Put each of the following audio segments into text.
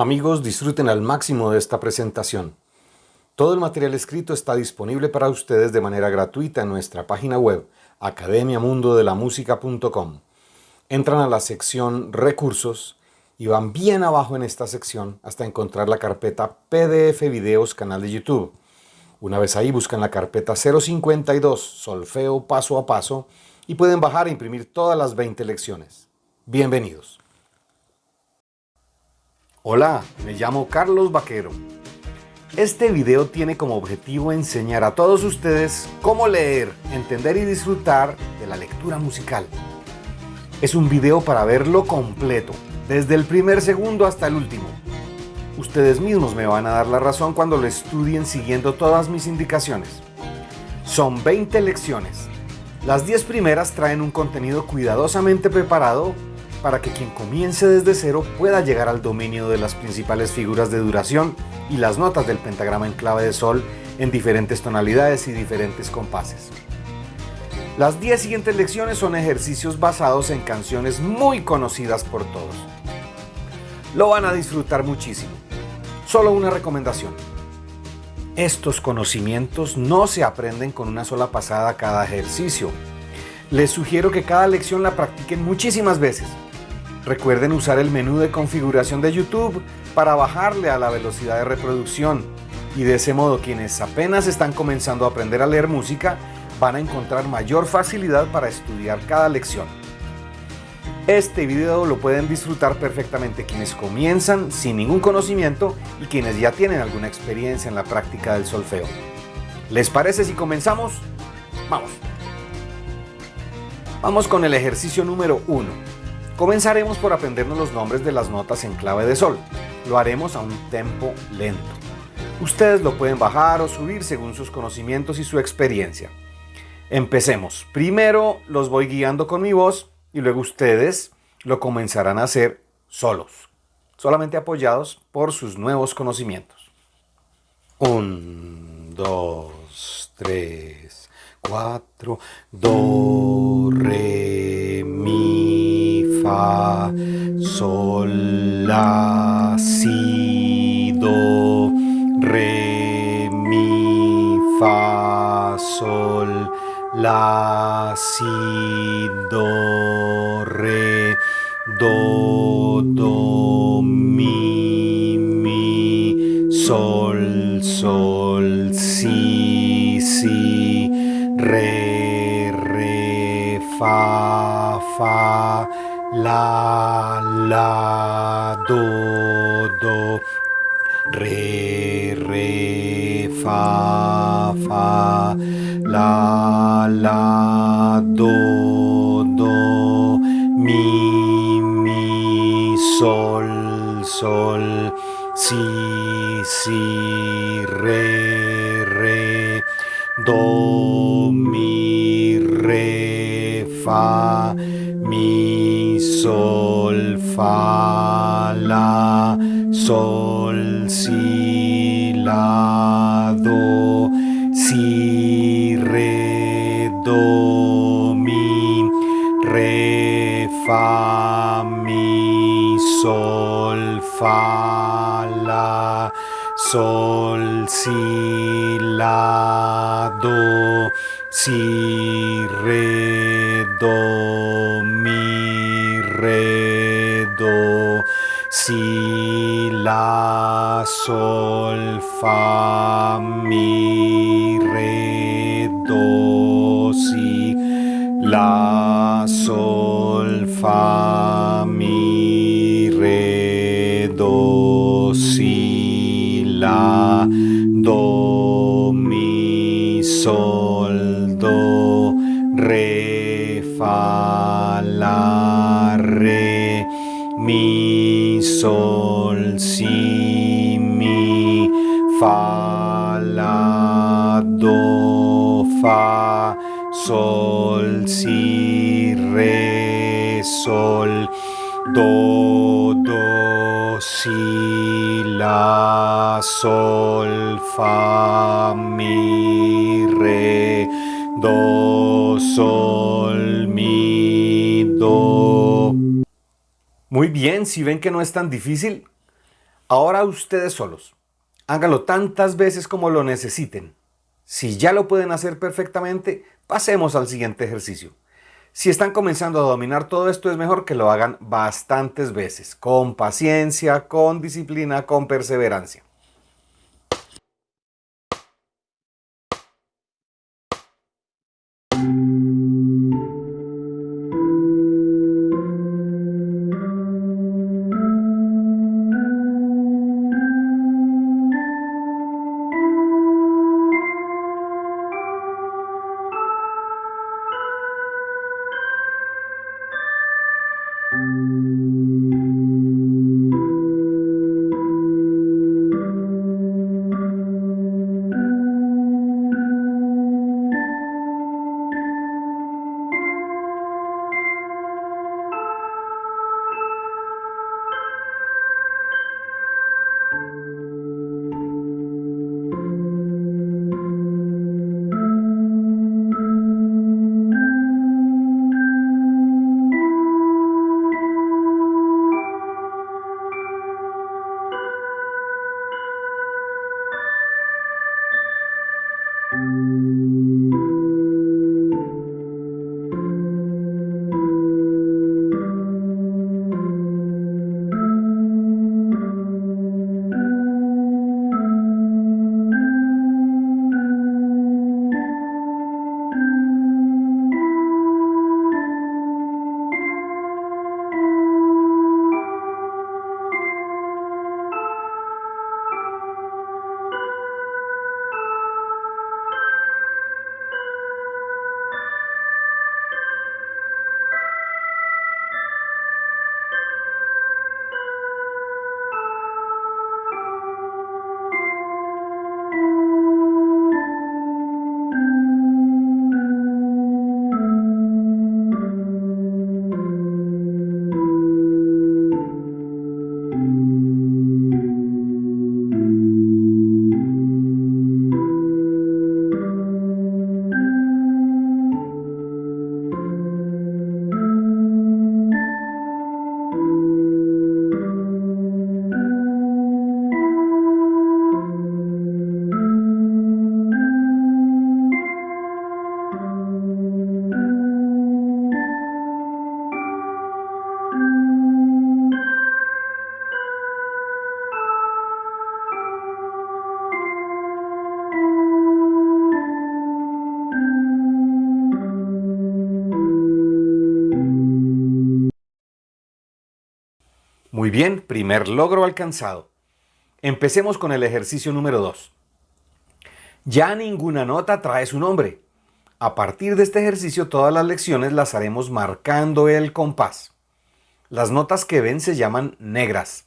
Amigos, disfruten al máximo de esta presentación. Todo el material escrito está disponible para ustedes de manera gratuita en nuestra página web academiamundodelamusica.com. Entran a la sección Recursos y van bien abajo en esta sección hasta encontrar la carpeta PDF Videos Canal de YouTube. Una vez ahí buscan la carpeta 052 Solfeo Paso a Paso y pueden bajar e imprimir todas las 20 lecciones. Bienvenidos. Hola, me llamo Carlos Vaquero. Este video tiene como objetivo enseñar a todos ustedes cómo leer, entender y disfrutar de la lectura musical. Es un video para verlo completo, desde el primer segundo hasta el último. Ustedes mismos me van a dar la razón cuando lo estudien siguiendo todas mis indicaciones. Son 20 lecciones. Las 10 primeras traen un contenido cuidadosamente preparado para que quien comience desde cero pueda llegar al dominio de las principales figuras de duración y las notas del pentagrama en clave de sol en diferentes tonalidades y diferentes compases. Las 10 siguientes lecciones son ejercicios basados en canciones muy conocidas por todos. Lo van a disfrutar muchísimo. Solo una recomendación. Estos conocimientos no se aprenden con una sola pasada cada ejercicio. Les sugiero que cada lección la practiquen muchísimas veces Recuerden usar el menú de configuración de YouTube para bajarle a la velocidad de reproducción y de ese modo quienes apenas están comenzando a aprender a leer música van a encontrar mayor facilidad para estudiar cada lección. Este video lo pueden disfrutar perfectamente quienes comienzan sin ningún conocimiento y quienes ya tienen alguna experiencia en la práctica del solfeo. ¿Les parece si comenzamos? Vamos. Vamos con el ejercicio número 1. Comenzaremos por aprendernos los nombres de las notas en clave de sol. Lo haremos a un tempo lento. Ustedes lo pueden bajar o subir según sus conocimientos y su experiencia. Empecemos. Primero los voy guiando con mi voz y luego ustedes lo comenzarán a hacer solos, solamente apoyados por sus nuevos conocimientos. 1, 2, 3, 4, Do, Re, fa, sol, la, si, do, re, mi, fa, sol, la, si, do, re, do, do, mi, mi, sol, sol, si, si, re, re, fa, fa, la, la, do, do, re, re, fa, fa, la, la, do, do, mi, mi, sol, sol, si, si, re, re, do, mi, re, fa, mi, sol, fa, la, sol, si, la, do, si, re, do, mi, re, fa, mi, sol, fa, la, sol, si, la, do, si, re, do, si, la, sol, fa, mi, re, do, si, la, sol, fa, sol, si, mi, fa, la, do, fa, sol, si, re, sol, do, do, si, la, sol, fa, mi, re, do, sol, mi, do. Muy bien, si ven que no es tan difícil, Ahora ustedes solos. Háganlo tantas veces como lo necesiten. Si ya lo pueden hacer perfectamente, pasemos al siguiente ejercicio. Si están comenzando a dominar todo esto, es mejor que lo hagan bastantes veces, con paciencia, con disciplina, con perseverancia. Muy bien, primer logro alcanzado. Empecemos con el ejercicio número 2. Ya ninguna nota trae su nombre. A partir de este ejercicio todas las lecciones las haremos marcando el compás. Las notas que ven se llaman negras.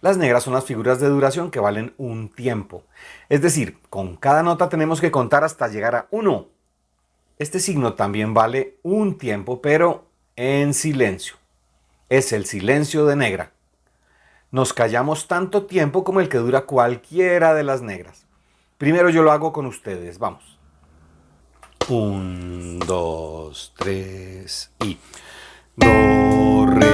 Las negras son las figuras de duración que valen un tiempo. Es decir, con cada nota tenemos que contar hasta llegar a 1. Este signo también vale un tiempo, pero en silencio. Es el silencio de negra nos callamos tanto tiempo como el que dura cualquiera de las negras. Primero yo lo hago con ustedes, vamos. Un, dos, tres y... Do, re,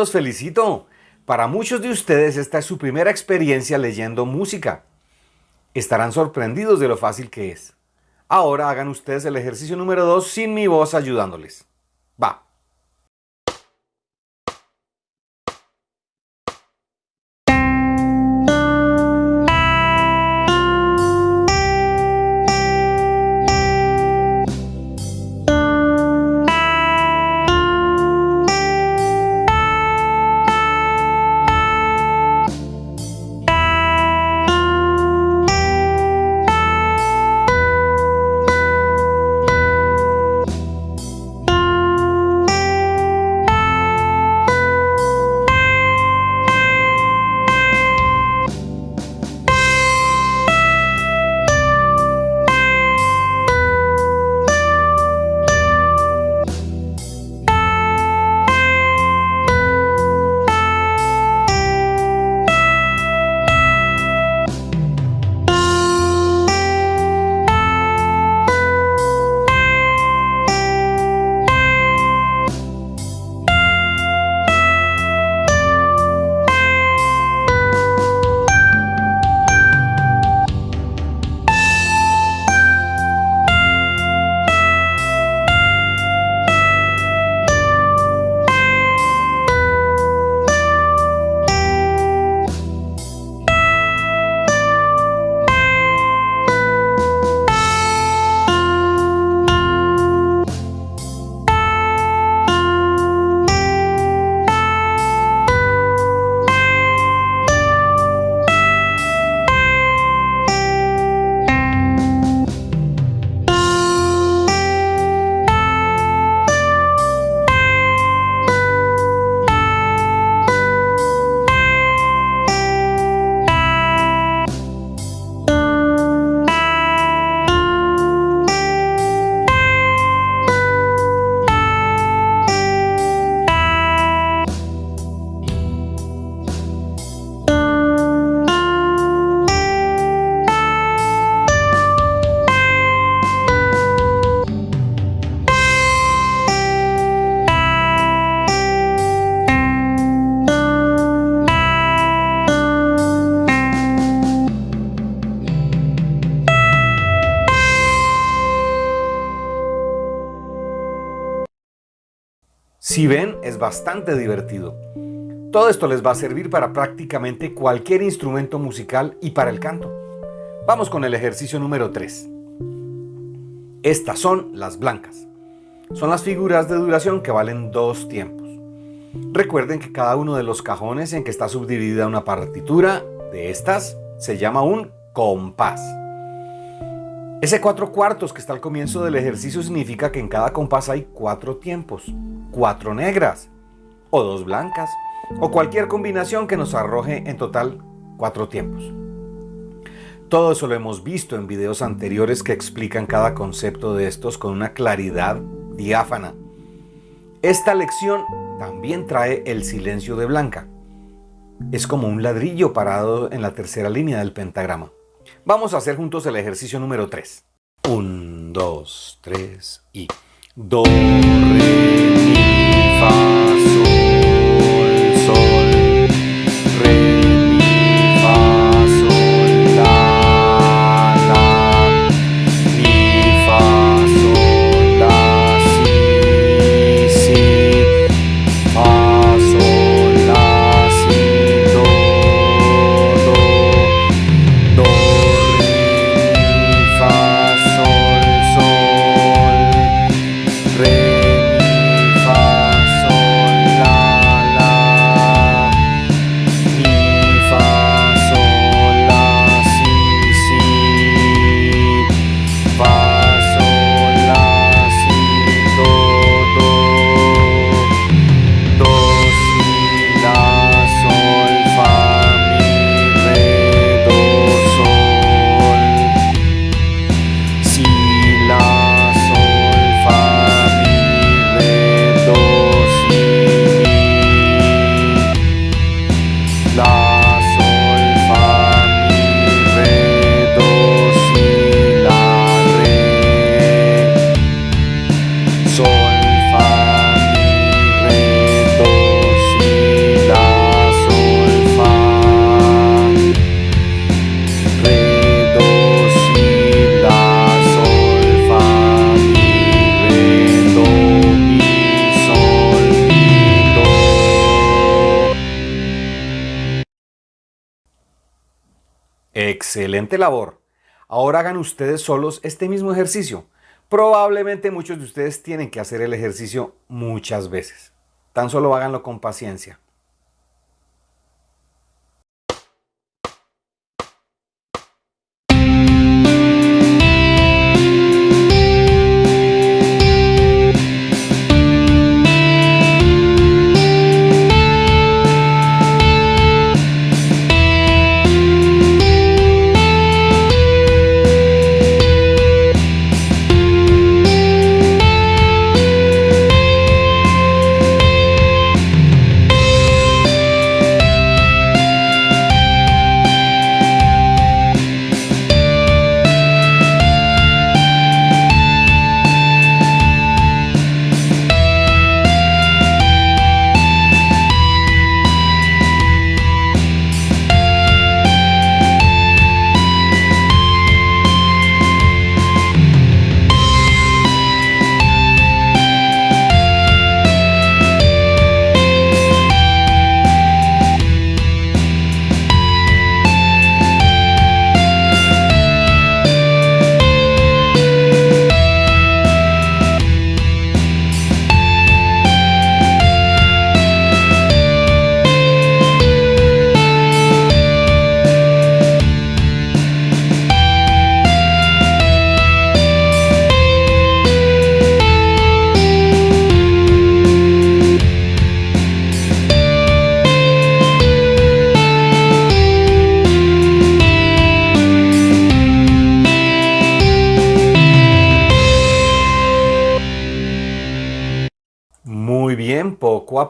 los felicito. Para muchos de ustedes esta es su primera experiencia leyendo música. Estarán sorprendidos de lo fácil que es. Ahora hagan ustedes el ejercicio número 2 sin mi voz ayudándoles. Va. Si ven, es bastante divertido. Todo esto les va a servir para prácticamente cualquier instrumento musical y para el canto. Vamos con el ejercicio número 3. Estas son las blancas. Son las figuras de duración que valen dos tiempos. Recuerden que cada uno de los cajones en que está subdividida una partitura de estas se llama un compás. Ese cuatro cuartos que está al comienzo del ejercicio significa que en cada compás hay cuatro tiempos, cuatro negras, o dos blancas, o cualquier combinación que nos arroje en total cuatro tiempos. Todo eso lo hemos visto en videos anteriores que explican cada concepto de estos con una claridad diáfana. Esta lección también trae el silencio de blanca. Es como un ladrillo parado en la tercera línea del pentagrama. Vamos a hacer juntos el ejercicio número 3. 1, 2, 3 y... Do, re, mi, fa, Excelente labor. Ahora hagan ustedes solos este mismo ejercicio. Probablemente muchos de ustedes tienen que hacer el ejercicio muchas veces. Tan solo háganlo con paciencia.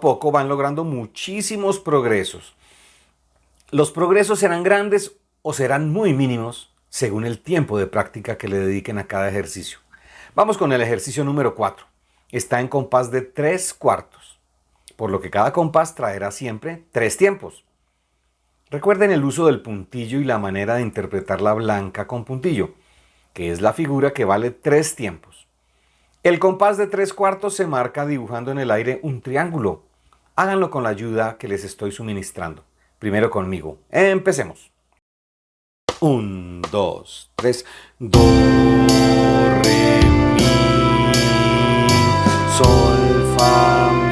Poco van logrando muchísimos progresos. Los progresos serán grandes o serán muy mínimos según el tiempo de práctica que le dediquen a cada ejercicio. Vamos con el ejercicio número 4. Está en compás de 3 cuartos, por lo que cada compás traerá siempre 3 tiempos. Recuerden el uso del puntillo y la manera de interpretar la blanca con puntillo, que es la figura que vale 3 tiempos. El compás de tres cuartos se marca dibujando en el aire un triángulo. Háganlo con la ayuda que les estoy suministrando. Primero conmigo. Empecemos. Un, dos, tres. Do, re, mi, sol, fa,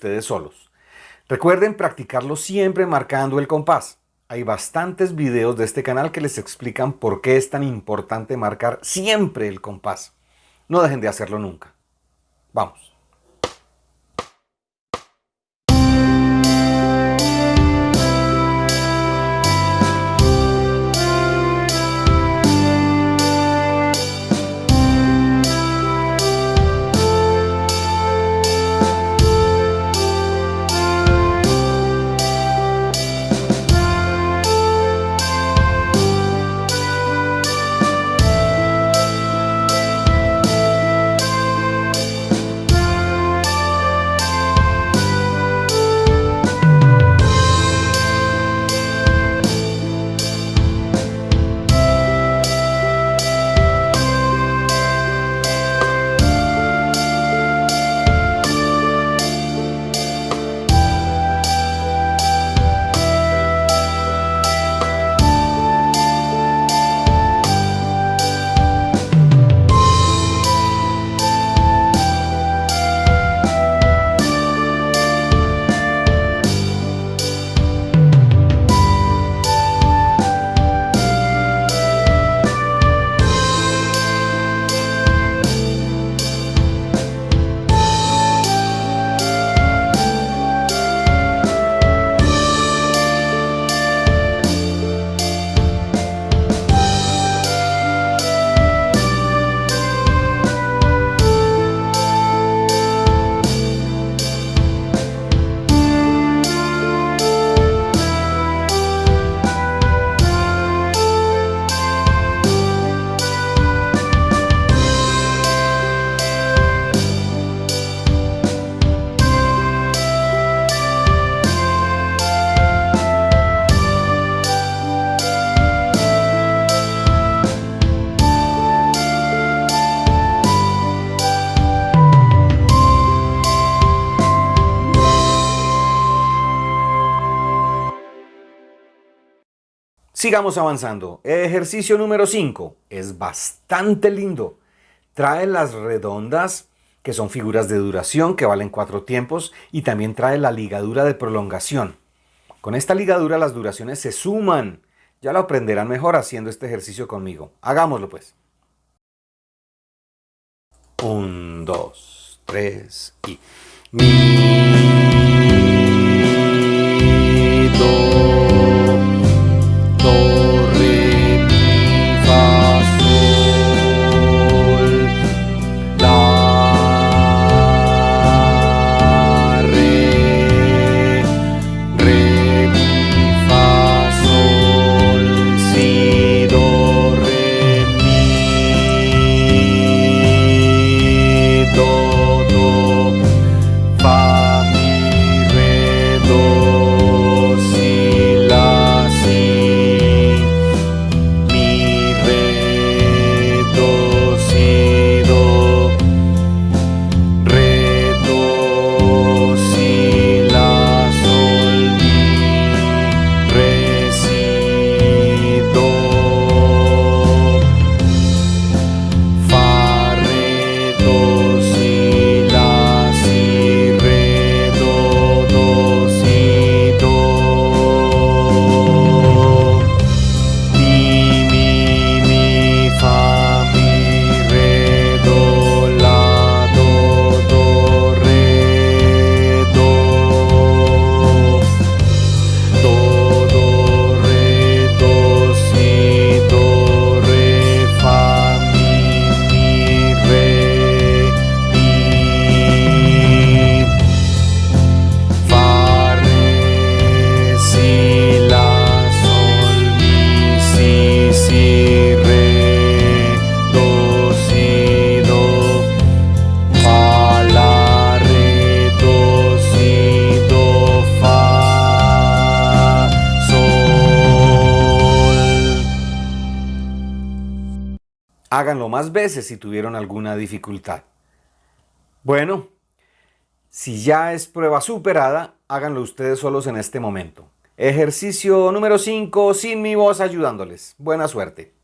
ustedes solos. Recuerden practicarlo siempre marcando el compás. Hay bastantes videos de este canal que les explican por qué es tan importante marcar siempre el compás. No dejen de hacerlo nunca. Sigamos avanzando. Ejercicio número 5. Es bastante lindo. Trae las redondas, que son figuras de duración que valen cuatro tiempos, y también trae la ligadura de prolongación. Con esta ligadura las duraciones se suman. Ya lo aprenderán mejor haciendo este ejercicio conmigo. Hagámoslo pues. 1, 2, 3 y... Más si tuvieron alguna dificultad. Bueno, si ya es prueba superada, háganlo ustedes solos en este momento. Ejercicio número 5, sin mi voz ayudándoles. Buena suerte.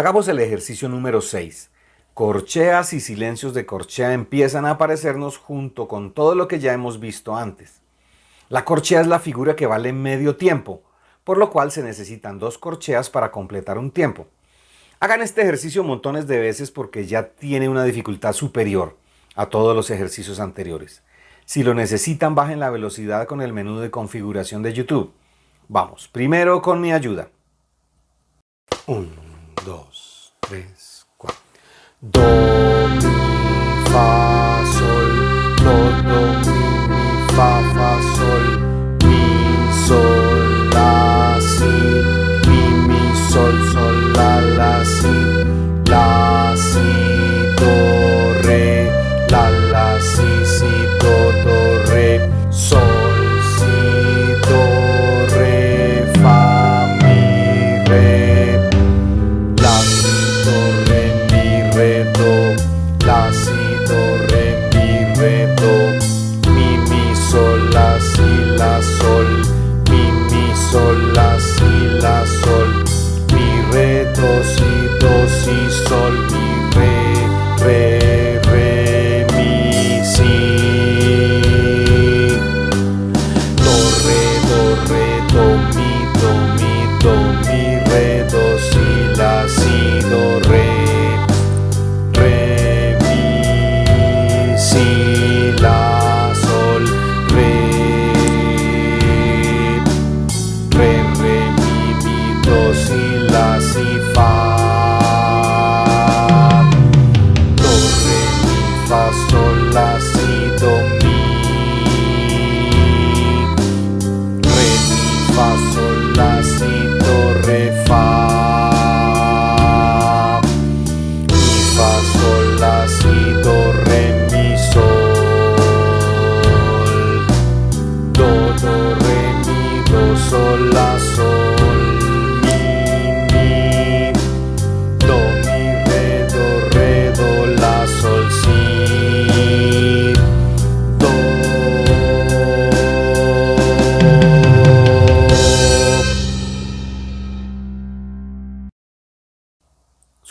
Hagamos el ejercicio número 6. Corcheas y silencios de corchea empiezan a aparecernos junto con todo lo que ya hemos visto antes. La corchea es la figura que vale medio tiempo, por lo cual se necesitan dos corcheas para completar un tiempo. Hagan este ejercicio montones de veces porque ya tiene una dificultad superior a todos los ejercicios anteriores. Si lo necesitan, bajen la velocidad con el menú de configuración de YouTube. Vamos, primero con mi ayuda. Do, mi, fa, sol, do, do, mi, mi, fa, fa, sol, mi, sol, la, si, mi, mi, sol, sol, la, la, si,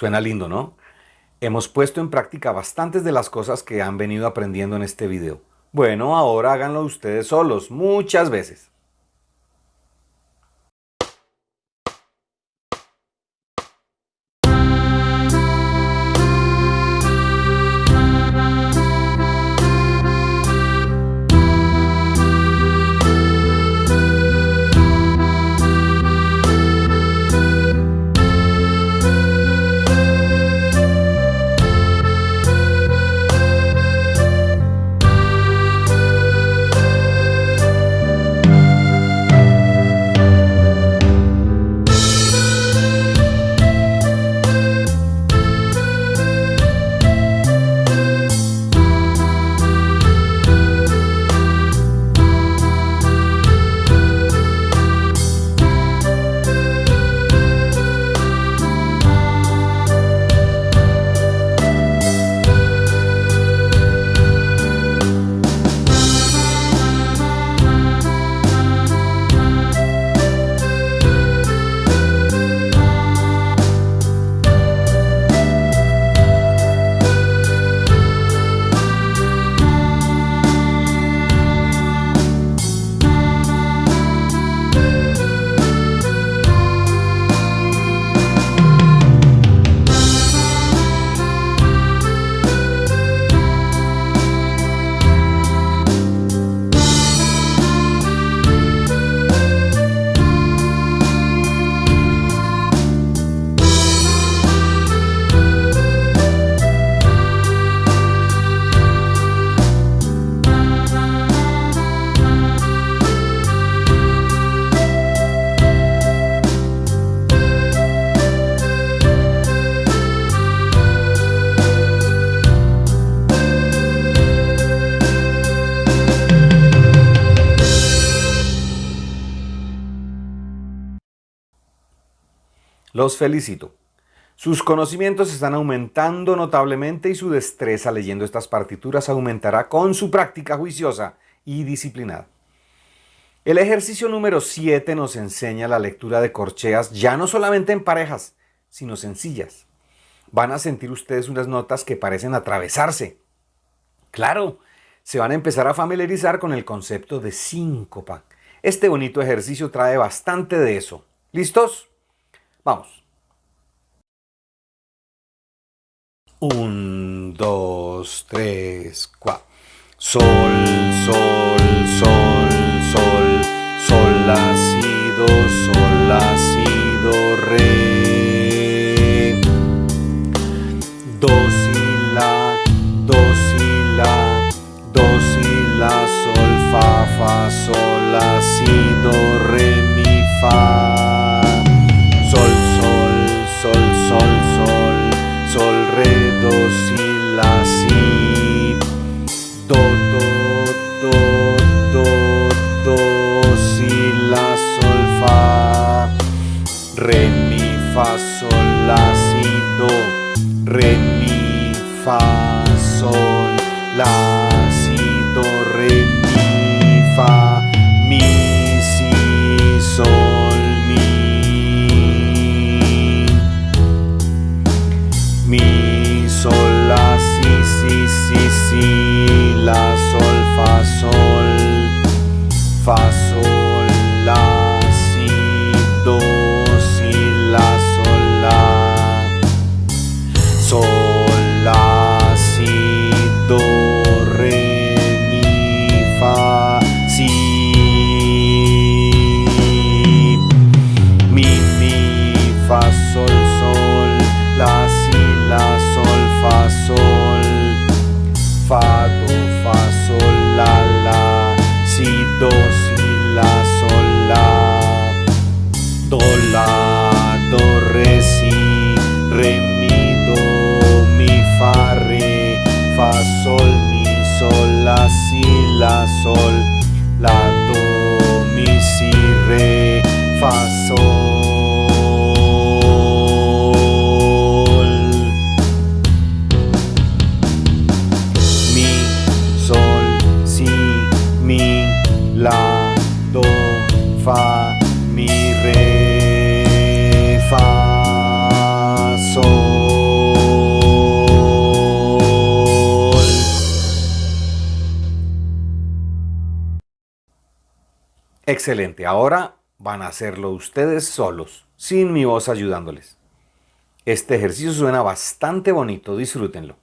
Suena lindo, ¿no? Hemos puesto en práctica bastantes de las cosas que han venido aprendiendo en este video. Bueno, ahora háganlo ustedes solos, muchas veces. Los felicito. Sus conocimientos están aumentando notablemente y su destreza leyendo estas partituras aumentará con su práctica juiciosa y disciplinada. El ejercicio número 7 nos enseña la lectura de corcheas ya no solamente en parejas, sino sencillas. Van a sentir ustedes unas notas que parecen atravesarse. Claro, se van a empezar a familiarizar con el concepto de síncopa. Este bonito ejercicio trae bastante de eso. ¿Listos? Vamos. Un, dos, tres, cua. Sol, sol, sol, sol, sol, la, si, do, sol, la, si, do, re. Dos, Excelente, ahora van a hacerlo ustedes solos, sin mi voz ayudándoles. Este ejercicio suena bastante bonito, disfrútenlo.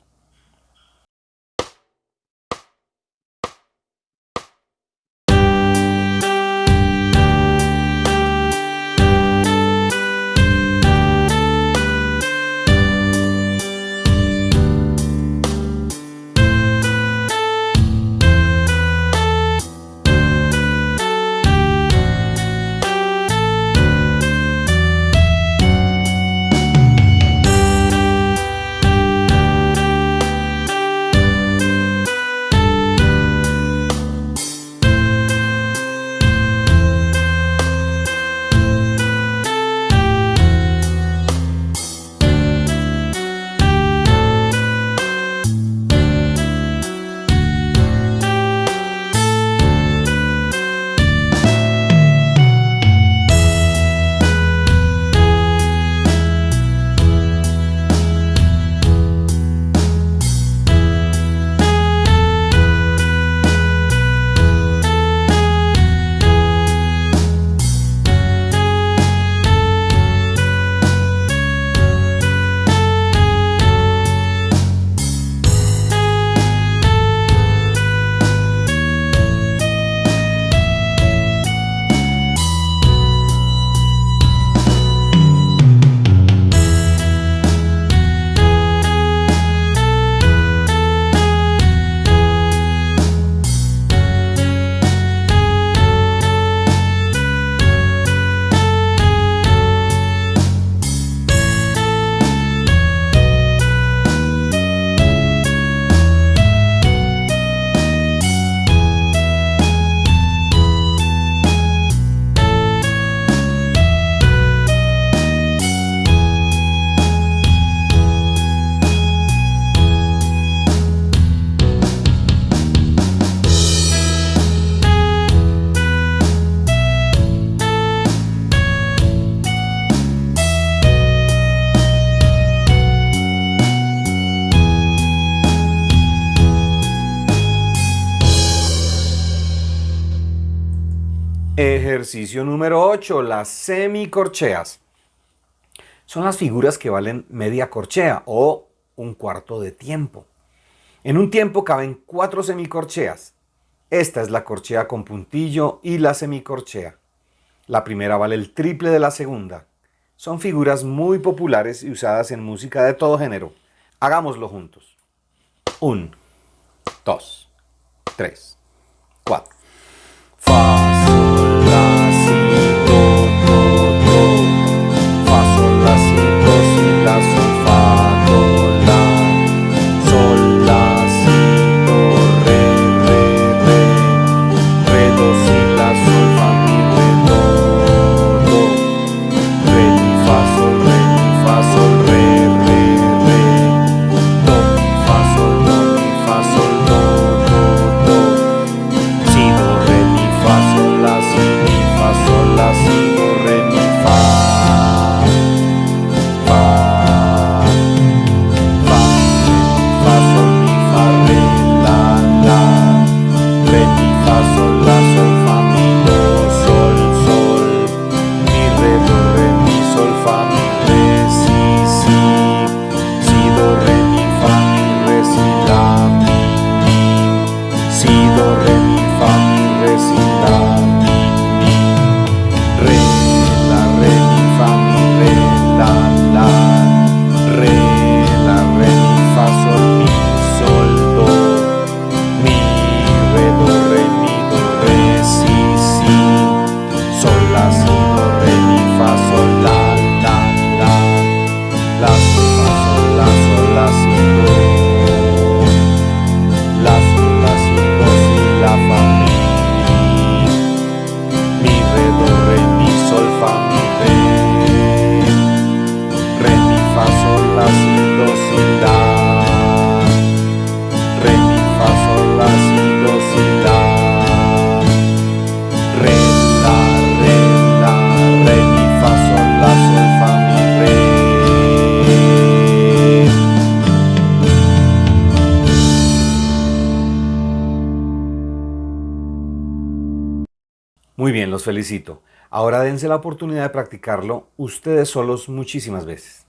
8, las semicorcheas. Son las figuras que valen media corchea o un cuarto de tiempo. En un tiempo caben cuatro semicorcheas. Esta es la corchea con puntillo y la semicorchea. La primera vale el triple de la segunda. Son figuras muy populares y usadas en música de todo género. Hagámoslo juntos. Un, dos, tres, cuatro. Muy felicito. Ahora dense la oportunidad de practicarlo ustedes solos muchísimas veces.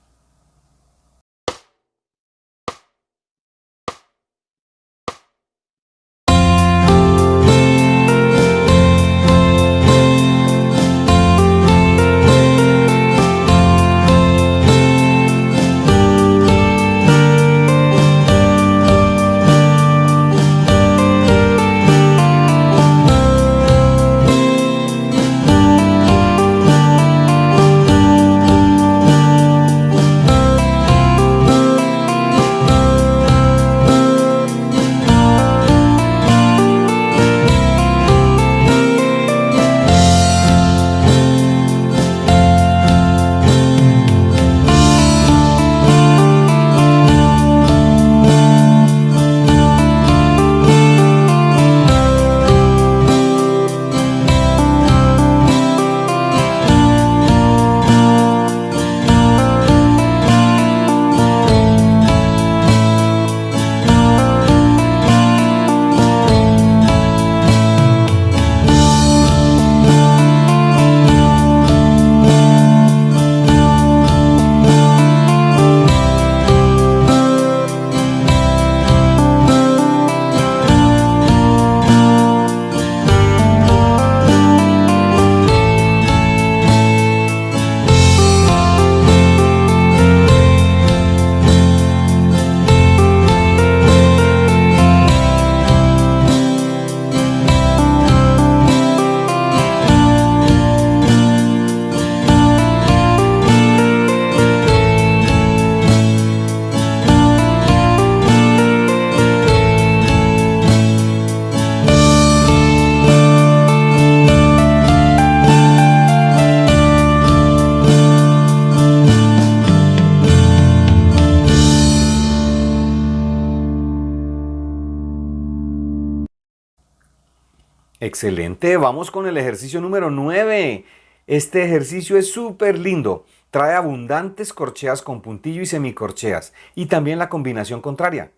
Excelente, vamos con el ejercicio número 9. Este ejercicio es súper lindo. Trae abundantes corcheas con puntillo y semicorcheas. Y también la combinación contraria.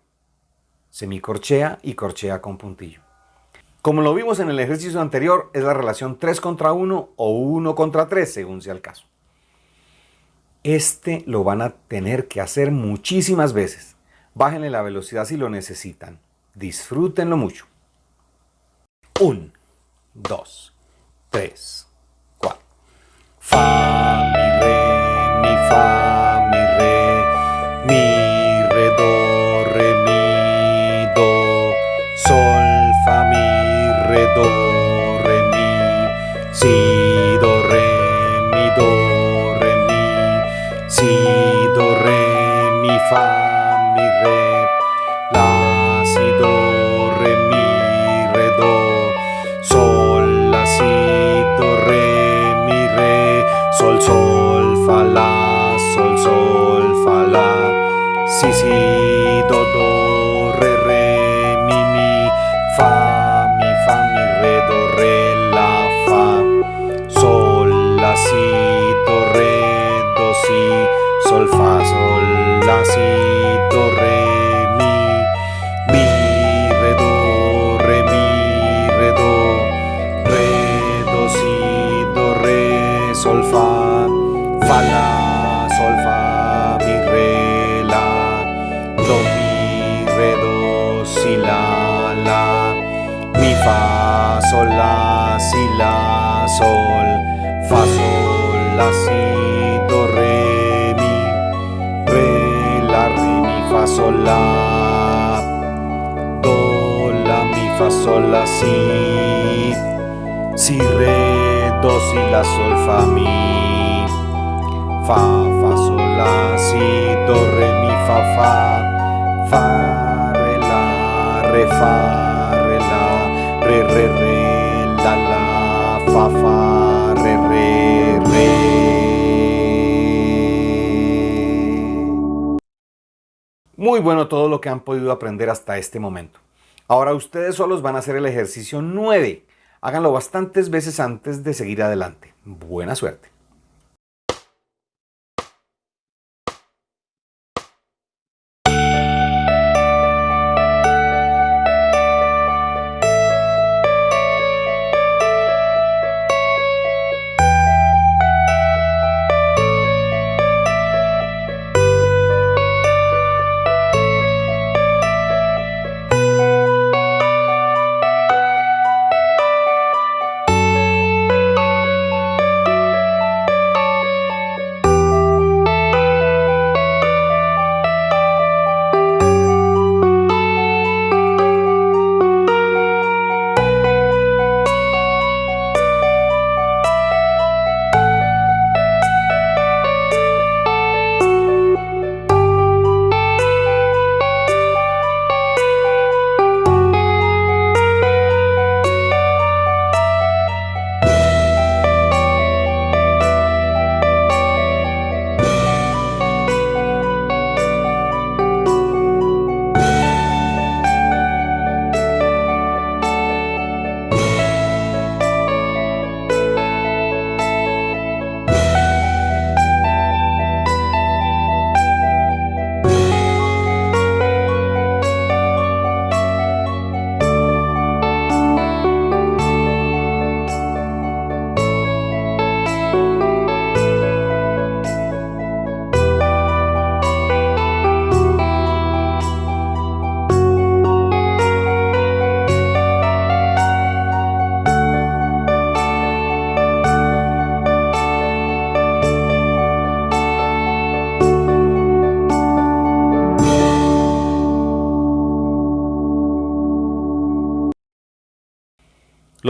Semicorchea y corchea con puntillo. Como lo vimos en el ejercicio anterior, es la relación 3 contra 1 o 1 contra 3, según sea el caso. Este lo van a tener que hacer muchísimas veces. Bájenle la velocidad si lo necesitan. Disfrútenlo mucho. 1, 2, 3, 4. Fa, mi, re, mi, fa, mi, re, mi, re, do, re, mi, do, sol, fa, mi, re, do, re, mi, si, do, re, mi, do, re, mi, si, do, re, mi, fa, sol, fa, la, sol, sol, fa, la, si, si, do, do. Bueno todo lo que han podido aprender hasta este momento. Ahora ustedes solos van a hacer el ejercicio 9. Háganlo bastantes veces antes de seguir adelante. Buena suerte.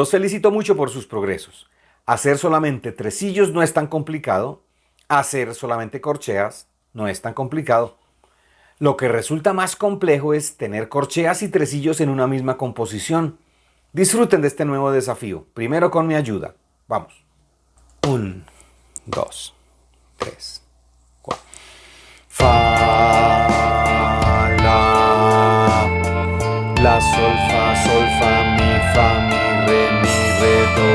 Los felicito mucho por sus progresos. Hacer solamente tresillos no es tan complicado. Hacer solamente corcheas no es tan complicado. Lo que resulta más complejo es tener corcheas y tresillos en una misma composición. Disfruten de este nuevo desafío. Primero con mi ayuda. Vamos. Un, dos, tres, cuatro. Fa, la, la, sol, fa, sol, fa, do,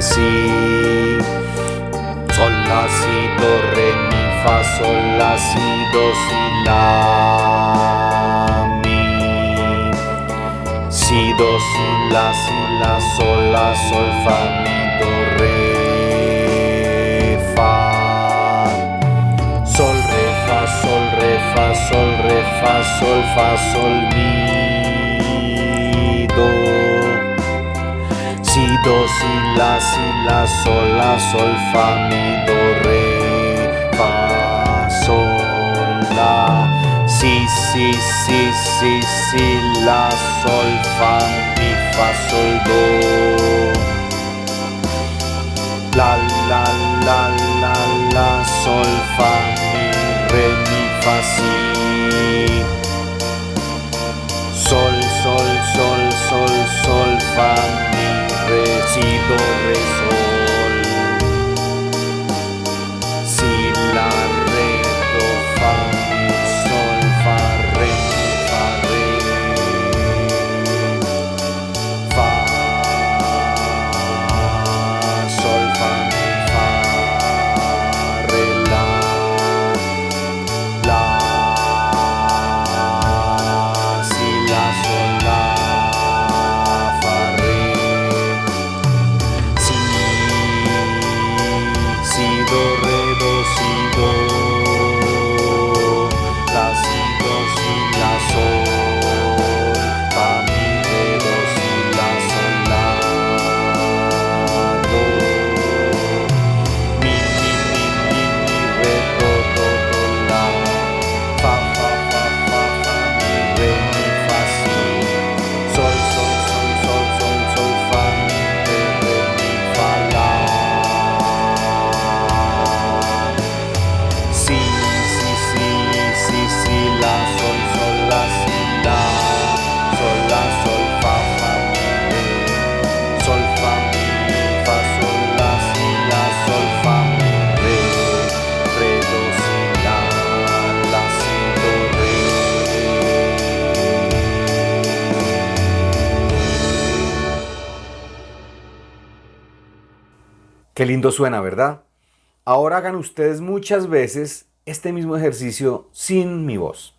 si, sol, la, si, do, re, mi, fa, sol, la, si, do, si, la, mi, si, do, si, la, si, la, sol, la, sol, fa, mi, do, re, fa, sol, re, fa, sol, re, fa, sol, re, fa, sol, fa, sol, mi, do, si, la, si, la, sol, la, sol, fa, mi, do, re, fa, sol, la, si, si, si, si, si, la, sol, fa, mi, fa, sol, do. La, la, la, la, la, sol, fa, mi, re, mi, fa, si. Sol, sol, sol, sol, sol, fa, mi. Recibo, rezo. Qué lindo suena, ¿verdad? Ahora hagan ustedes muchas veces este mismo ejercicio sin mi voz.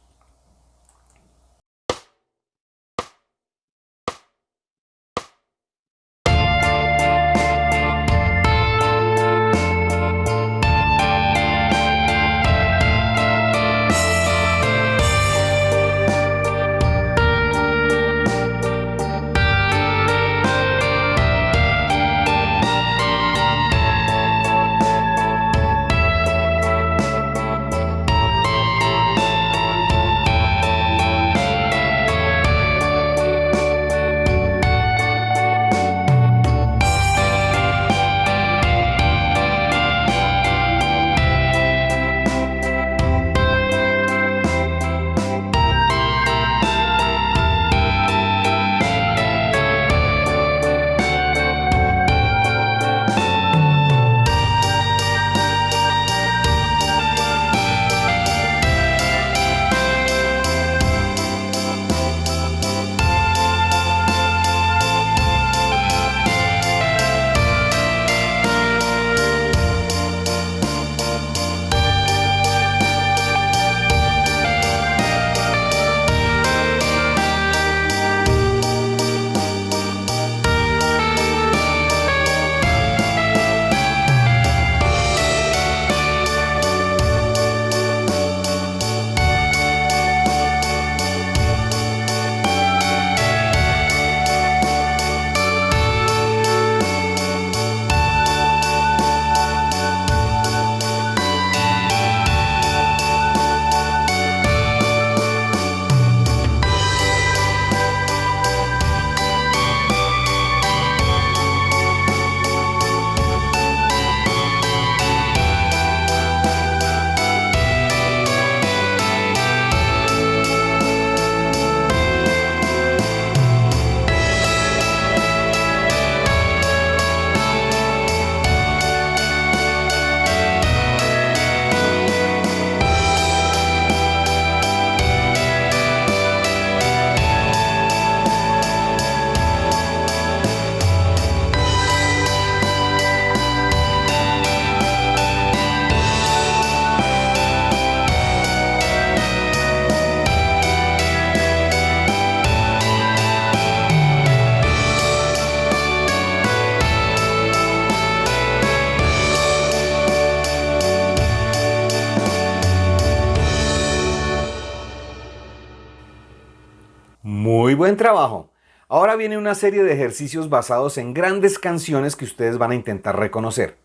trabajo. Ahora viene una serie de ejercicios basados en grandes canciones que ustedes van a intentar reconocer.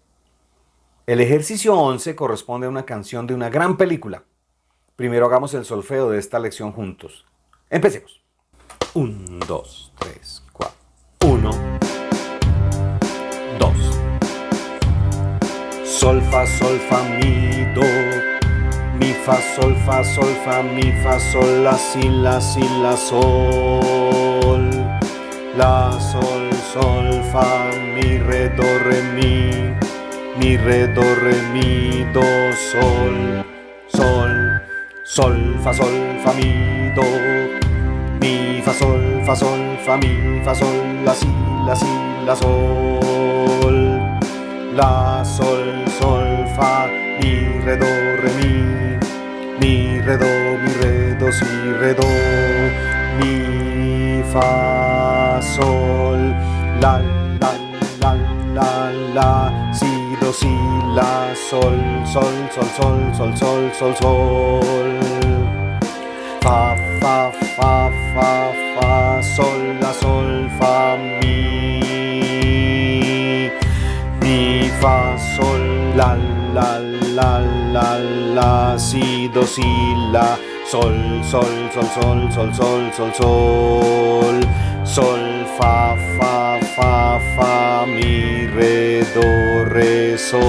El ejercicio 11 corresponde a una canción de una gran película. Primero hagamos el solfeo de esta lección juntos. Empecemos. 1, 2, 3, 4. 1, 2. Solfa, solfa, mi, do, mi fa sol fa sol fa mi fa sol la si la si la sol. La sol sol fa mi re do re mi. Mi re do re mi do sol. Sol sol fa sol fa mi do. Mi fa sol fa sol fa mi fa sol la si la si la sol. La sol sol fa mi re do mi, re, do, mi, re, do, si, re, do, mi, fa, sol, la, la, la, la, la, si, do, si, la, sol, sol, sol, sol, sol, sol, sol, sol, fa, fa, fa, fa, fa, sol, la, sol, fa, mi, mi, fa, sol, la, la, la, la, la, si, do, si, la, sol, sol, sol, sol, sol, sol, sol, sol, sol, fa, fa, fa, fa, mi, re, do, re, sol.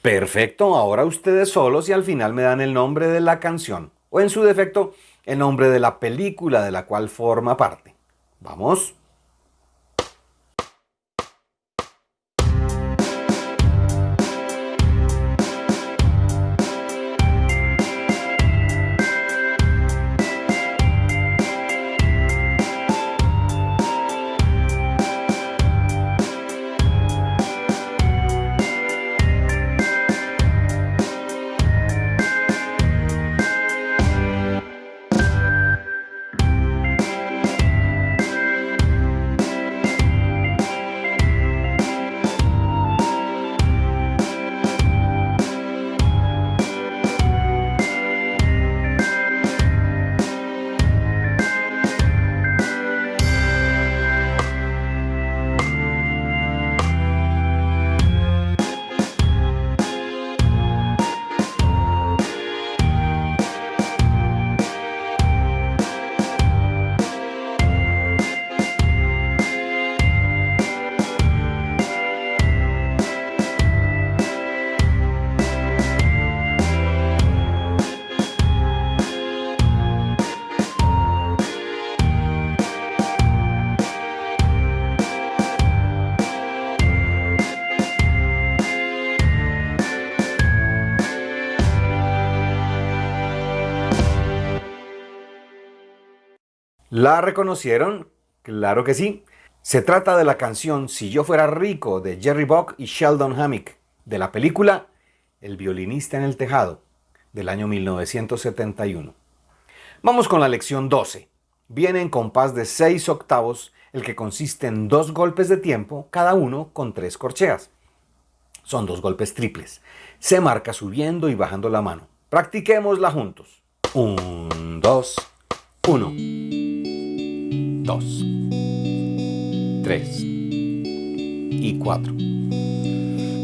Perfecto, ahora ustedes solos y al final me dan el nombre de la canción, o en su defecto, el nombre de la película de la cual forma parte. ¿Vamos? ¿La reconocieron? Claro que sí. Se trata de la canción Si yo fuera rico de Jerry Buck y Sheldon Hammick, de la película El violinista en el tejado, del año 1971. Vamos con la lección 12. Viene en compás de 6 octavos, el que consiste en dos golpes de tiempo, cada uno con tres corcheas. Son dos golpes triples. Se marca subiendo y bajando la mano. Practiquémosla juntos. 1, 2, 1 dos, tres. Y cuatro.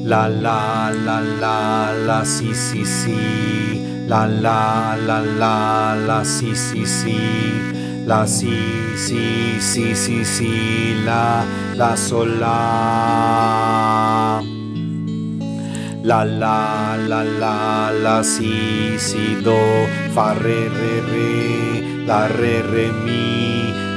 La la la la la si si si la la la la la si si si la si si si si si la la sol la. La la la la la si si do fa re re re la re re mi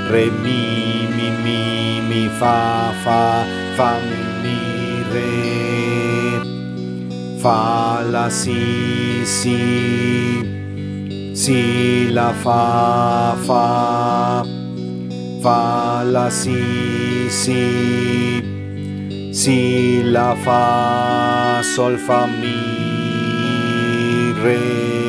re, mi, mi, mi, mi, fa, fa, fa, mi, re, fa, la, si, si, si, la, fa, fa, fa, la, si, si, si, la, fa, sol, fa, mi, re.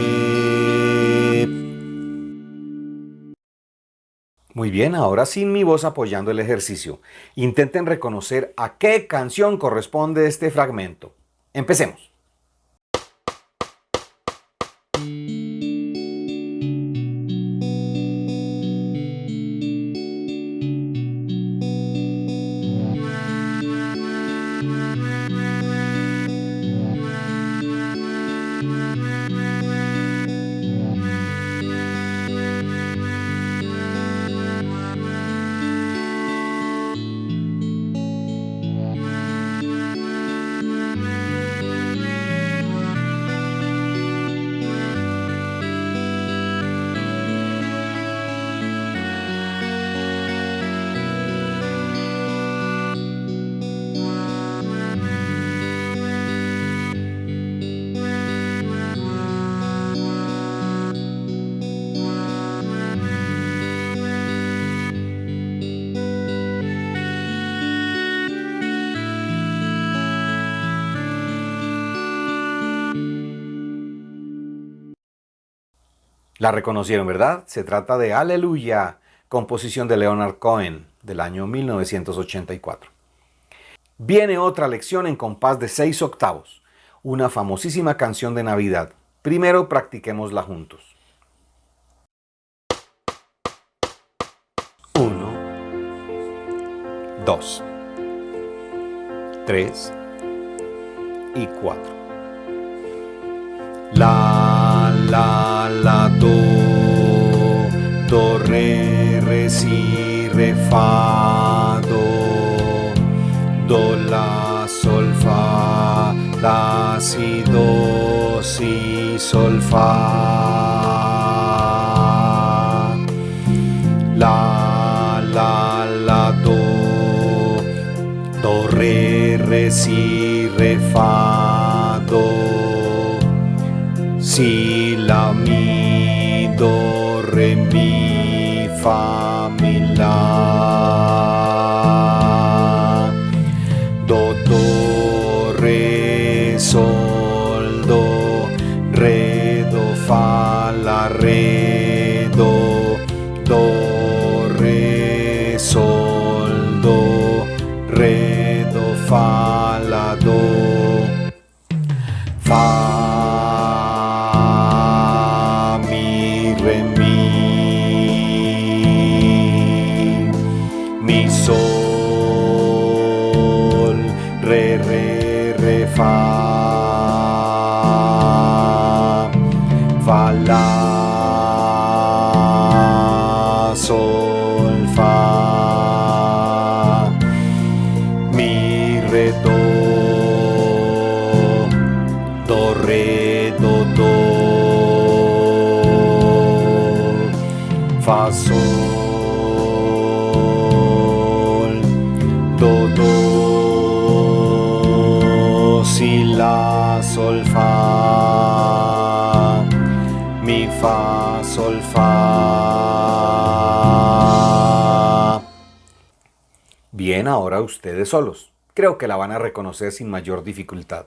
Muy bien, ahora sin mi voz apoyando el ejercicio. Intenten reconocer a qué canción corresponde este fragmento. Empecemos. La reconocieron, ¿verdad? Se trata de Aleluya, composición de Leonard Cohen del año 1984. Viene otra lección en compás de seis octavos, una famosísima canción de Navidad. Primero practiquémosla juntos. Uno, dos, tres y cuatro. La, la, la, do, do, re, si, re, fa, do, do, la, sol, fa, la, si, do, si, sol, fa. La, la, la, do, do, re, re, si, re, fa, do, si, la, ahora ustedes solos. Creo que la van a reconocer sin mayor dificultad.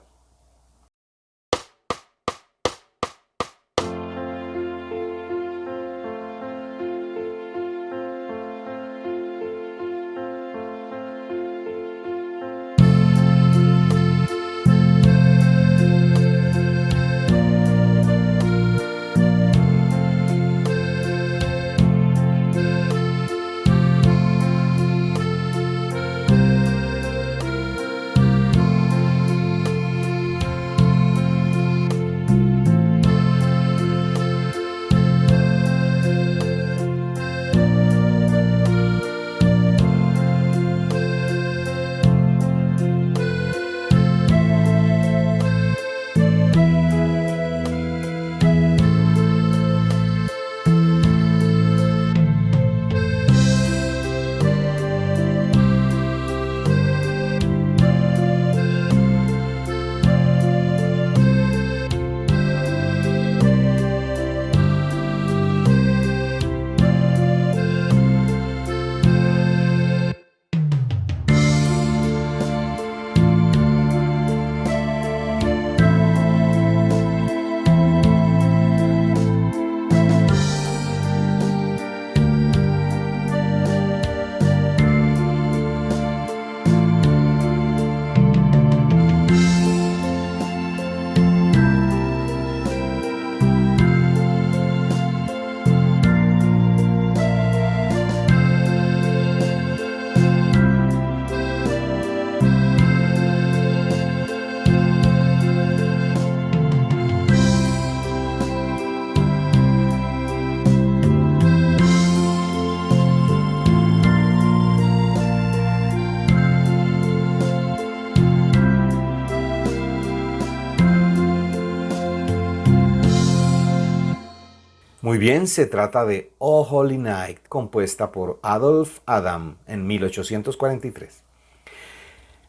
Muy bien, se trata de Oh Holy Night, compuesta por Adolf Adam en 1843.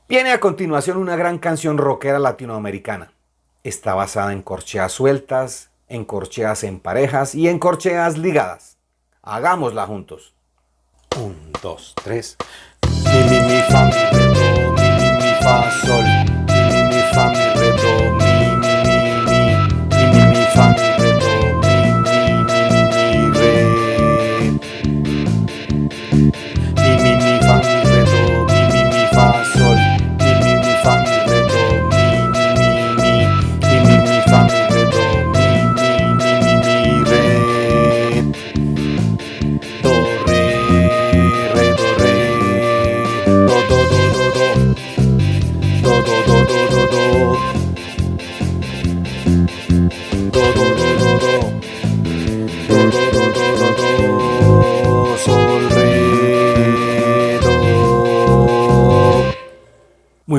Viene a continuación una gran canción rockera latinoamericana. Está basada en corcheas sueltas, en corcheas en parejas y en corcheas ligadas. Hagámosla juntos. Un, dos, tres. Mi, mi, mi, fa, mi, mi, mi, mi, fa, sol.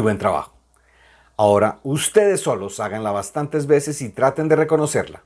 Buen trabajo. Ahora ustedes solos háganla bastantes veces y traten de reconocerla.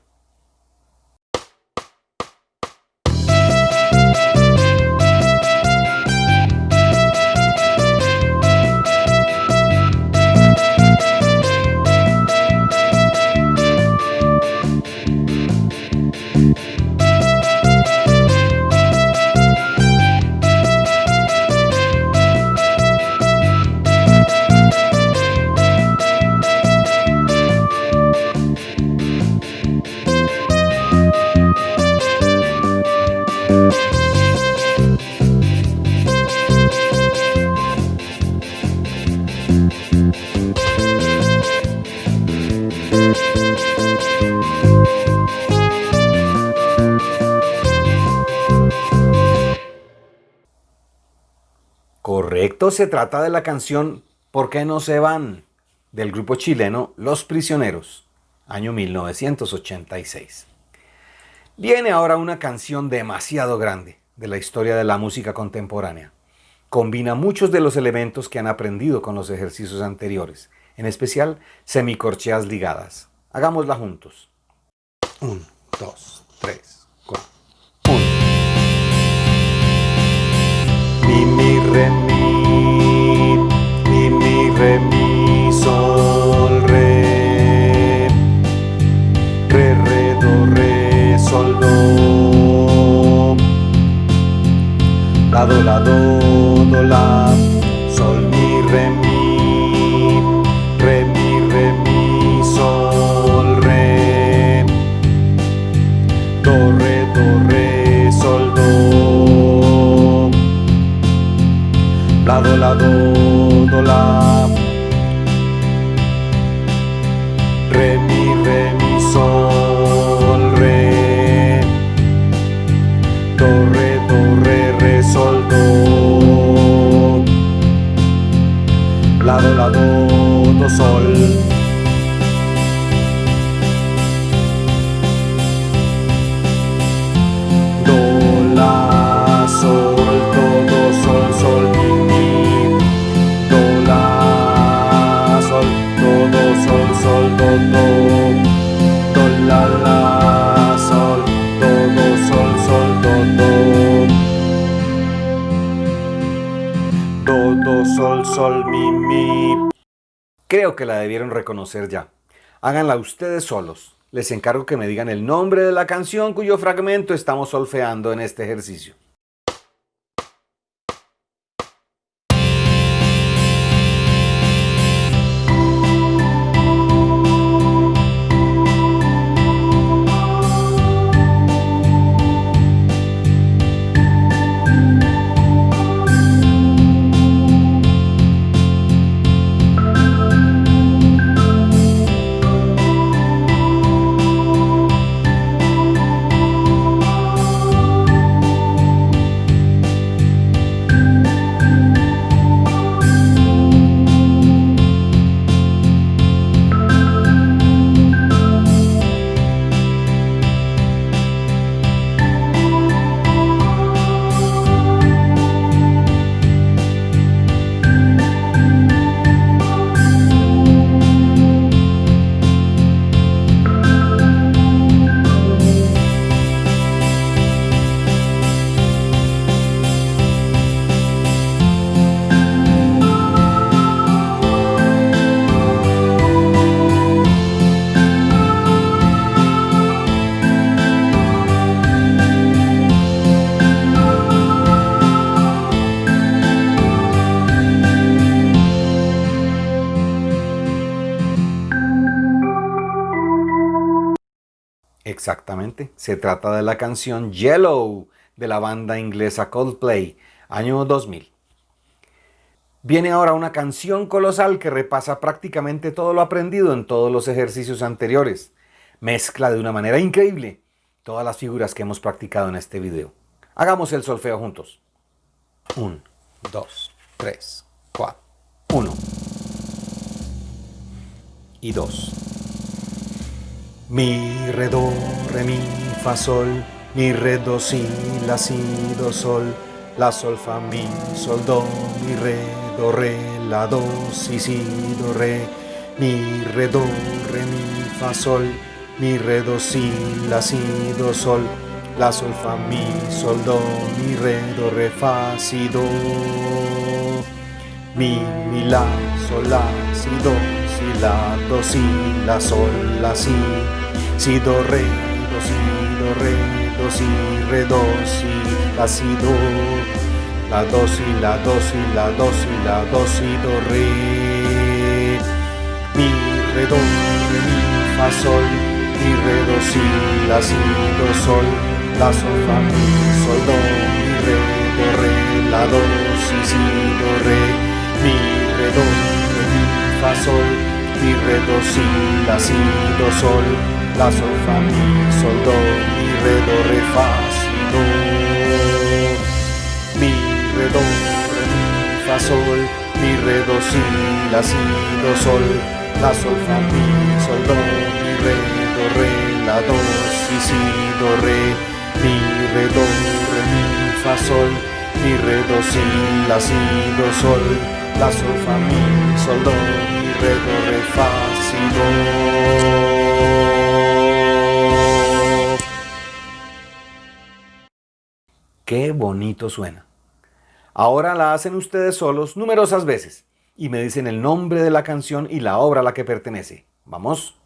se trata de la canción ¿Por qué no se van? del grupo chileno Los Prisioneros, año 1986. Viene ahora una canción demasiado grande de la historia de la música contemporánea. Combina muchos de los elementos que han aprendido con los ejercicios anteriores, en especial semicorcheas ligadas. Hagámosla juntos. 1, 2, 3, 4. 1. Re, mi, Que la debieron reconocer ya. Háganla ustedes solos. Les encargo que me digan el nombre de la canción cuyo fragmento estamos solfeando en este ejercicio. Exactamente, se trata de la canción Yellow de la banda inglesa Coldplay, año 2000. Viene ahora una canción colosal que repasa prácticamente todo lo aprendido en todos los ejercicios anteriores. Mezcla de una manera increíble todas las figuras que hemos practicado en este video. Hagamos el solfeo juntos. 1, 2, 3, 4, 1 y 2. Mi, re, do, re, mi, fa, sol, mi, re, do, si, la, si, do, sol, la, sol, fa, mi, sol, do, mi, re, do, re, la, do, si, si, do, re, mi, re, do, re, mi, fa, sol, mi, re, do, si, la, si, do, sol, la, sol, fa, mi, sol, do, mi, re, do, re, fa, si, do, mi, mi, la, sol, la, si, do, si, la, do, si, la, sol, la, si, si, do, re, do, si, do, re, do, si, re, do, si, la, si, do, la, do, si, la, do, si, la, do, si, la, do, si, do, re, mi, re, do, mi, fa, sol, mi, re, do, si, la, si, do, sol, la, sol, fa, mi, sol, do, mi, re, do, re, la, do, si, si, do, re, mi, re, do, re, mi, fa, sol, mi, re, do, si, la, si, do, sol, la, sol, fa, mi, sol, do, mi, re, do, re, fa, si, do, mi, re, do, re, mi, fa, sol, mi, re, do, si, la, si, do, sol, la, sol, fa, mi, sol, do, mi, re, do, re, la, do, si, si, do, re, mi, re, do, re, mi, fa, sol, mi, re, do, si, la, si, do, sol, la, sol, fa, mi, sol, do, mi, re, do, re, fa, si, do. Qué bonito suena. Ahora la hacen ustedes solos numerosas veces y me dicen el nombre de la canción y la obra a la que pertenece. ¿Vamos?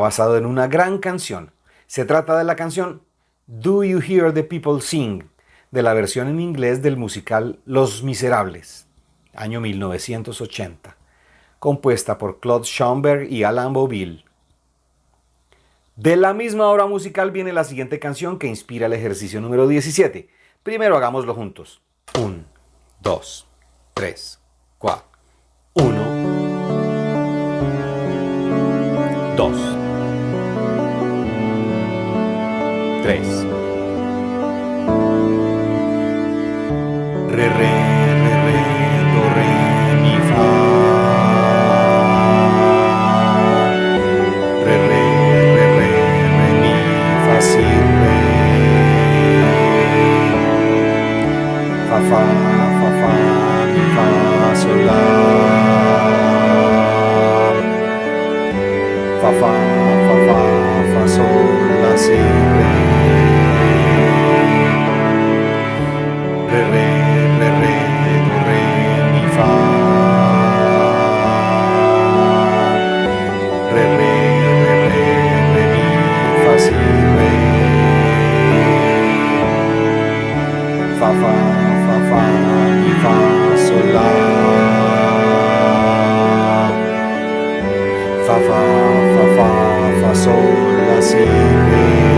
Basado en una gran canción. Se trata de la canción Do You Hear the People Sing, de la versión en inglés del musical Los Miserables, año 1980, compuesta por Claude Schaumberg y Alan Boville. De la misma obra musical viene la siguiente canción que inspira el ejercicio número 17. Primero hagámoslo juntos. 1, 2, 3, 4. 1, dos, tres, re, re, fa fa fa fa fa sol la si re re re re re do re mi fa. Re re re re re mi fa si re. Fa fa fa fa mi fa sol la fa fa fa fa fa sol la si re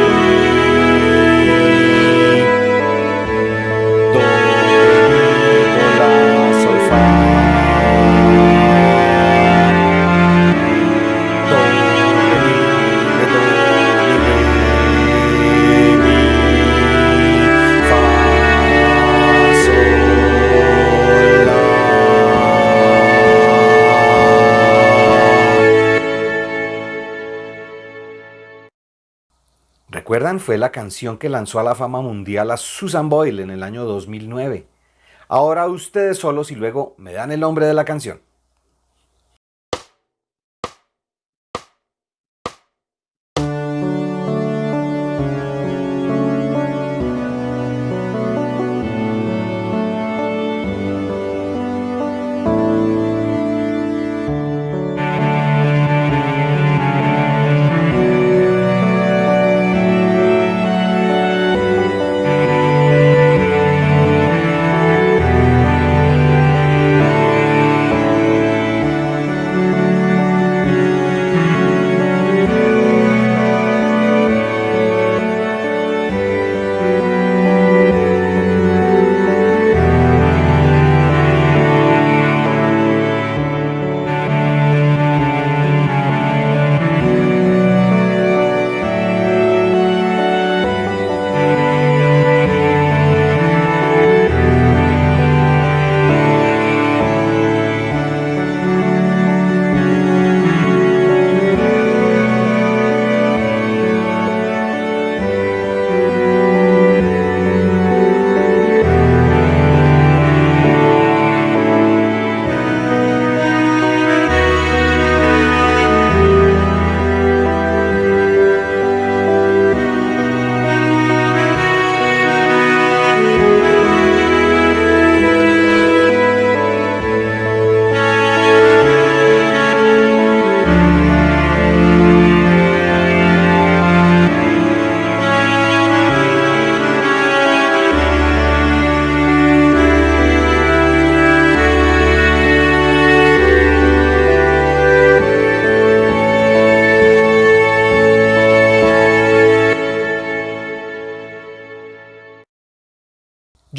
Fue la canción que lanzó a la fama mundial a Susan Boyle en el año 2009. Ahora ustedes solos y luego me dan el nombre de la canción.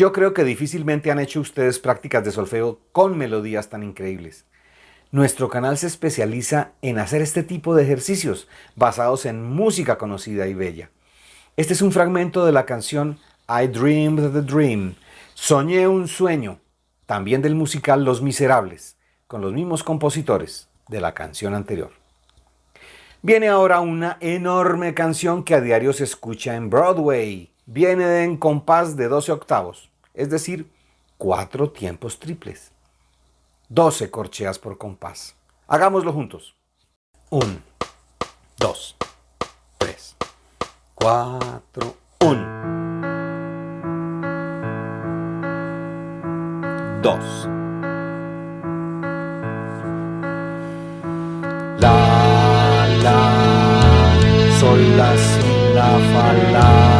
Yo creo que difícilmente han hecho ustedes prácticas de solfeo con melodías tan increíbles. Nuestro canal se especializa en hacer este tipo de ejercicios basados en música conocida y bella. Este es un fragmento de la canción I Dreamed the Dream, Soñé un sueño, también del musical Los Miserables, con los mismos compositores de la canción anterior. Viene ahora una enorme canción que a diario se escucha en Broadway, viene en compás de 12 octavos, es decir, cuatro tiempos triples. 12 corcheas por compás. Hagámoslo juntos. 1, 2, 3, 4, 1, 2. La, la, sol, la, si, la, fa, la, la,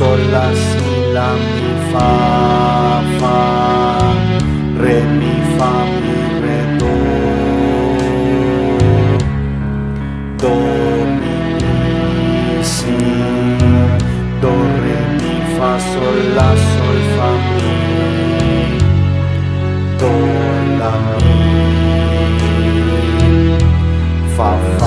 sol, la, si, la, mi, fa, fa, re, mi, fa, mi, re, do, do, mi, si, do, re, mi, fa, sol, la, sol, fa, mi, do, la, mi, fa, fa,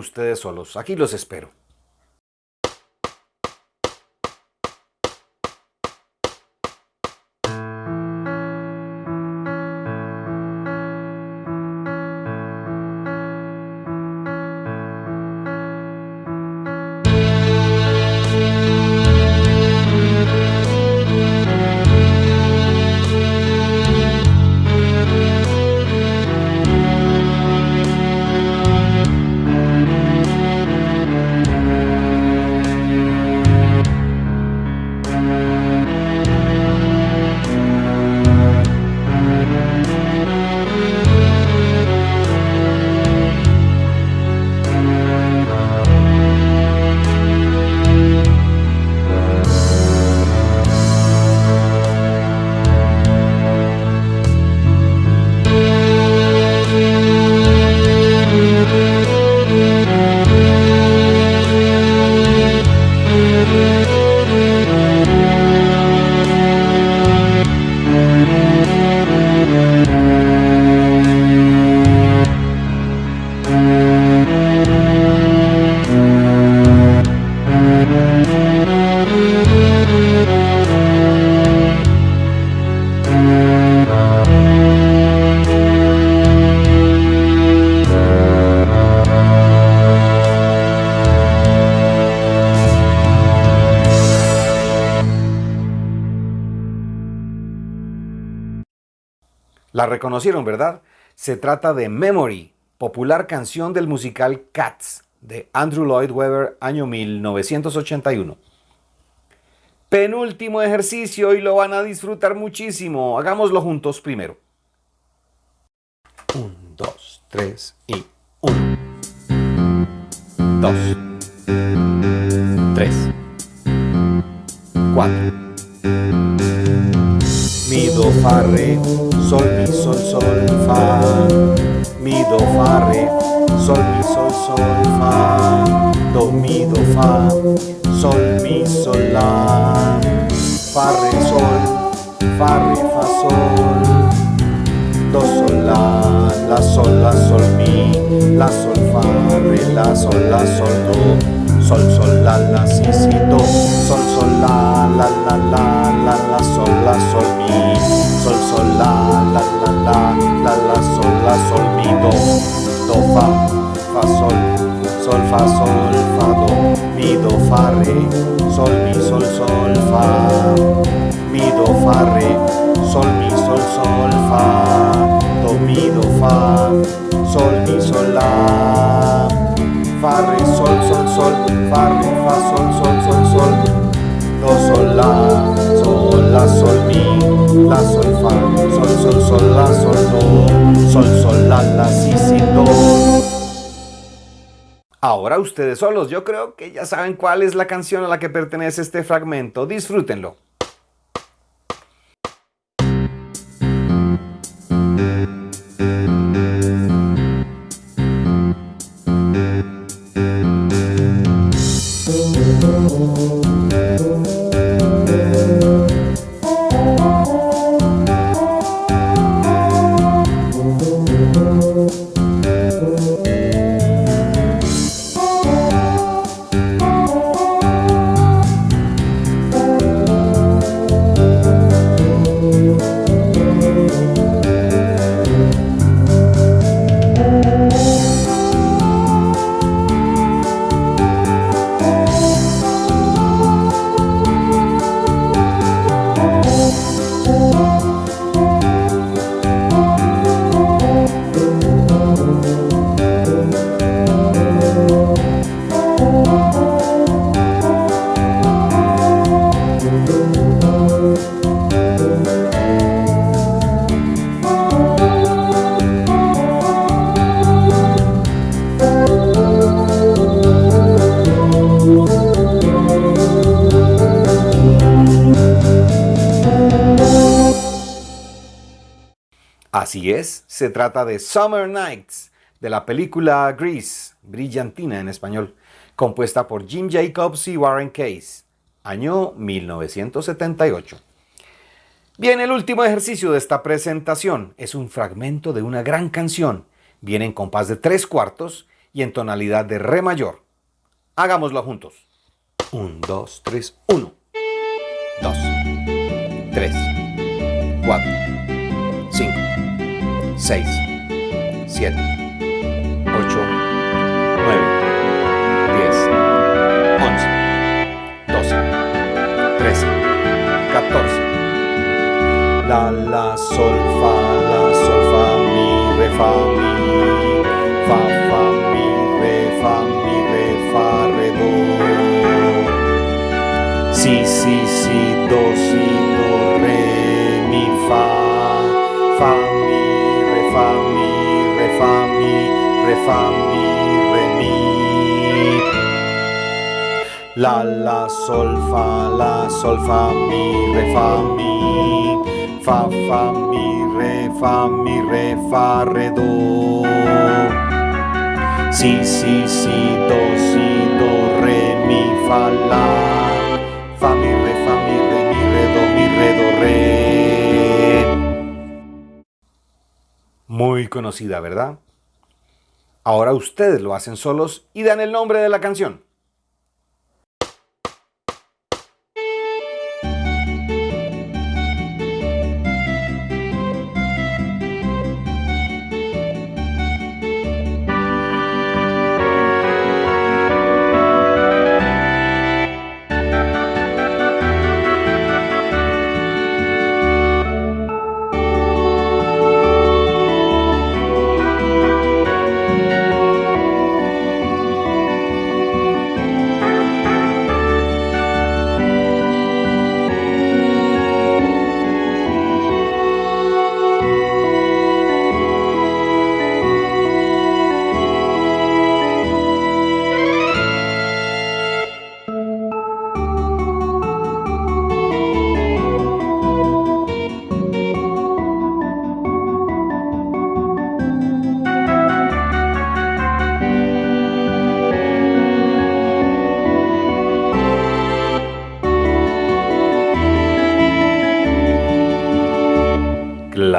ustedes solos. Aquí los espero. Reconocieron, ¿verdad? Se trata de Memory, popular canción del musical Cats de Andrew Lloyd Webber, año 1981. Penúltimo ejercicio y lo van a disfrutar muchísimo. Hagámoslo juntos primero. Un, dos, tres y uno. Dos. Tres. Cuatro. Mi, do, fa, re, sol, mi, sol, sol, fa. Mi, do, fa, re, sol, mi, sol, sol, fa. Do, mi, do, fa, sol, mi, sol, la. Fa, re, sol, fa, re, fa, sol. Do, sol, la, la, sol, la, sol, mi, la, sol, fa, re, la, sol, la, sol, do. Sol, sol, la, la, si, si, do Sol, sol, la, la, la, la, la, la, sol, la, sol, mi Sol, sol, la, la, la, la, la, la, sol, la, sol, mi, do Do, fa, fa, sol Sol, fa, sol, fa, do Mi, do, fa, re Sol, mi, sol, sol, fa Mi, do, fa, re Sol, mi, sol, sol, fa Do, mi, do, fa Sol, mi, sol, la Fa, sol, sol, sol, fa, re, fa, sol, sol, sol, sol, do, sol, la, sol, la, sol, mi, la, sol, fa, sol, sol, sol, la, sol, do, sol, sol, la, la, si, si, do. Ahora ustedes solos, yo creo que ya saben cuál es la canción a la que pertenece este fragmento. Disfrútenlo. Así es, se trata de Summer Nights, de la película Grease, Brillantina en español, compuesta por Jim Jacobs y Warren Case, año 1978. Bien, el último ejercicio de esta presentación es un fragmento de una gran canción. Viene en compás de tres cuartos y en tonalidad de re mayor. Hagámoslo juntos. Un, dos, tres, uno. Dos, tres, cuatro. 6, 7, 8, 9, 10, 11, 12, 13, 14. La, la, sol, fa, la, sol, fa, mi, re, fa, mi, fa, fa, mi, re, fa, mi, re, fa, re, do. Si, si, si, do, si, do, re, mi, fa, fa, mi, re, fa, mi, re, mi. La, la, sol, fa, la, sol, fa, mi, re, fa, mi. Fa, fa, mi, re, fa, mi, re, fa, re, do. Si, si, si, do, si, do, re, mi, fa, la. Fa, mi, re, fa, mi, re, mi, re, do, mi, re, do, re. Muy conocida, ¿verdad? Ahora ustedes lo hacen solos y dan el nombre de la canción.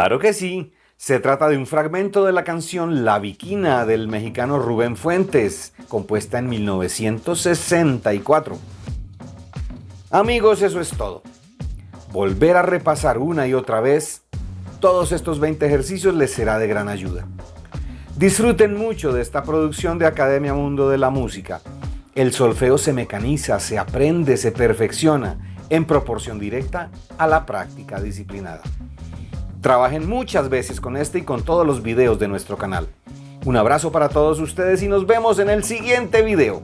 Claro que sí. Se trata de un fragmento de la canción La Viquina del mexicano Rubén Fuentes, compuesta en 1964. Amigos, eso es todo. Volver a repasar una y otra vez todos estos 20 ejercicios les será de gran ayuda. Disfruten mucho de esta producción de Academia Mundo de la Música. El solfeo se mecaniza, se aprende, se perfecciona en proporción directa a la práctica disciplinada. Trabajen muchas veces con este y con todos los videos de nuestro canal. Un abrazo para todos ustedes y nos vemos en el siguiente video.